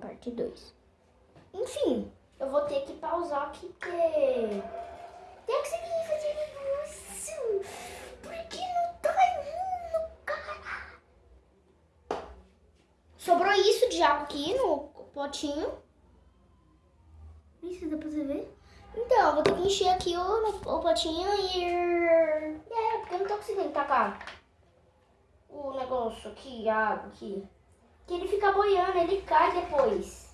Parte 2. Enfim, eu vou ter que pausar aqui porque... Tem que seguir fazendo isso. Porque não tá indo, cara. Sobrou isso de água aqui no potinho. Isso dá pra você ver? Então, eu vou ter que encher aqui o, o potinho e... É, porque eu não tô conseguindo tacar o negócio aqui, a água aqui. Que ele fica boiando, ele cai depois.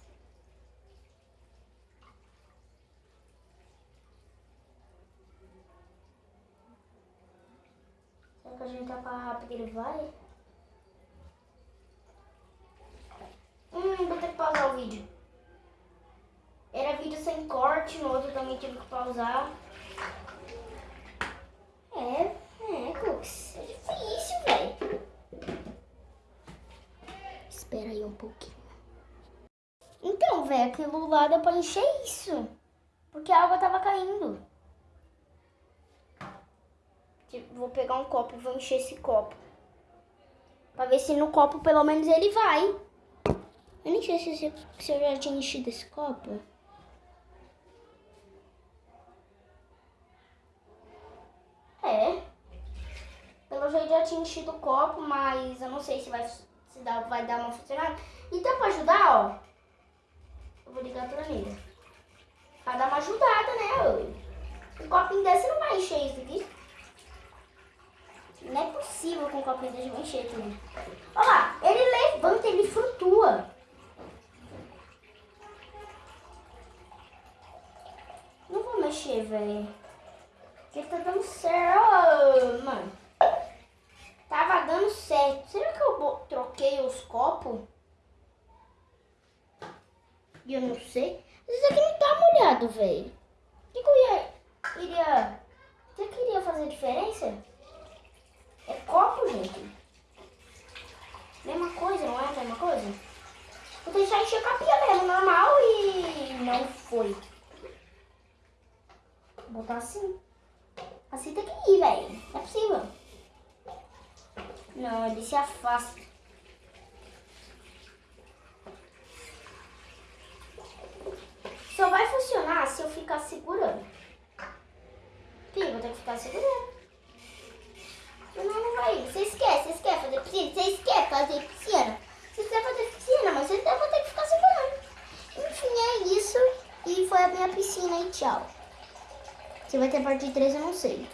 Será que a gente tacar rápido ele vai? Hum, vou ter que pausar o vídeo. Era vídeo sem corte, no outro também tive que pausar. É, Cooks. É difícil, velho. Espera aí um pouquinho. Então, velho, aquilo lá deu pra encher isso. Porque a água tava caindo. Vou pegar um copo e vou encher esse copo. Pra ver se no copo pelo menos ele vai. Eu nem sei se, se eu já tinha enchido esse copo. É. Pelo jeito já tinha enchido o copo, mas eu não sei se vai, dá, vai dar uma funcionada. Então pra ajudar, ó. Eu vou ligar a torneira. Pra dar uma ajudada, né? Um copinho desse não vai encher isso aqui. Não é possível com um copinho desse encher tudo. Olha lá, ele levanta, ele flutua. Não vou mexer, velho. Porque tá dando certo. Oh, mano. Tava dando certo. Será que eu troquei E eu não sei. Isso aqui não tá molhado, velho. O que, que eu ia... Iria... Você queria fazer diferença? É copo, gente. Mesma coisa, não é a mesma coisa? Vou deixar encher a capinha mesmo, normal, e não foi. Vou botar assim. Assim tem que ir, velho. Não é possível. Não, ele se afasta. Se eu ficar segurando. Sim, vou ter que ficar segurando. Senão não vai. Vocês querem, vocês querem fazer piscina? Vocês querem fazer piscina? Vocês querem fazer piscina, mas vocês vão ter que ficar segurando. Enfim, é isso. E foi a minha piscina e tchau. Se vai ter parte 3, eu não sei.